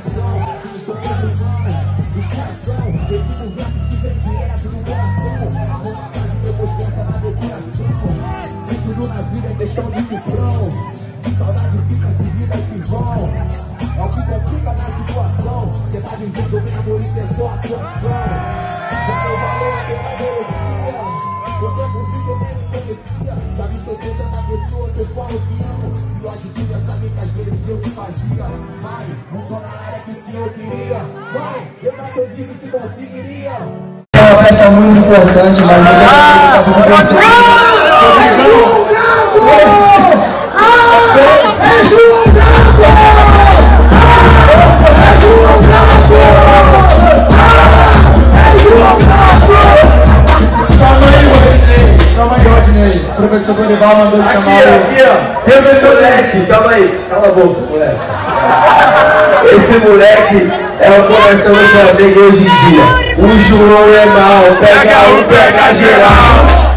coração sou muçulmano, do Esse que vem direto do coração casa depois pensa na decoração tudo na vida é questão de cifrão Saudade fica se vida se vão É o que complica na situação. Cê tá vivendo mesmo, isso é só atuação. Já deu valor a quem merecia senhor queria Vai, lembra que eu disse que conseguiria É uma peça muito importante, mas não é tudo pensando. É João Bravo! É João Bravo! É João Bravo! Calma aí, Rodney. Calma aí, Rodney. O professor Dorival mandou chamar Aqui, o... aqui, ó. Tem esse moleque. Calma aí. Cala a boca, moleque. Esse moleque é o coração do Flamengo hoje em dia. O João é mal. Pega um, pega geral.